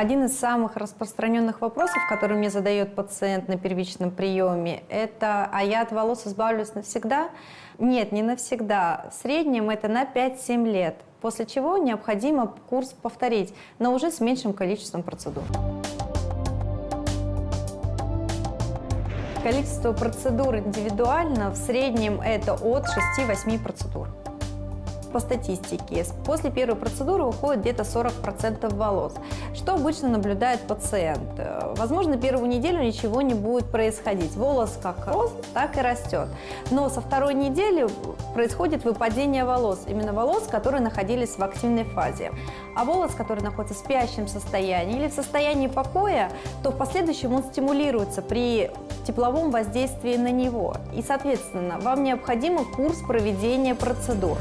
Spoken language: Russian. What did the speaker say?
Один из самых распространенных вопросов, который мне задает пациент на первичном приеме, это «а я от волос избавлюсь навсегда?» Нет, не навсегда. В среднем это на 5-7 лет, после чего необходимо курс повторить, но уже с меньшим количеством процедур. Количество процедур индивидуально в среднем это от 6-8 процедур по статистике, после первой процедуры уходит где-то 40% волос. Что обычно наблюдает пациент? Возможно, первую неделю ничего не будет происходить. Волос как рос, так и растет. Но со второй недели происходит выпадение волос. Именно волос, которые находились в активной фазе. А волос, который находится в спящем состоянии или в состоянии покоя, то в последующем он стимулируется при тепловом воздействии на него. И, соответственно, вам необходим курс проведения процедур.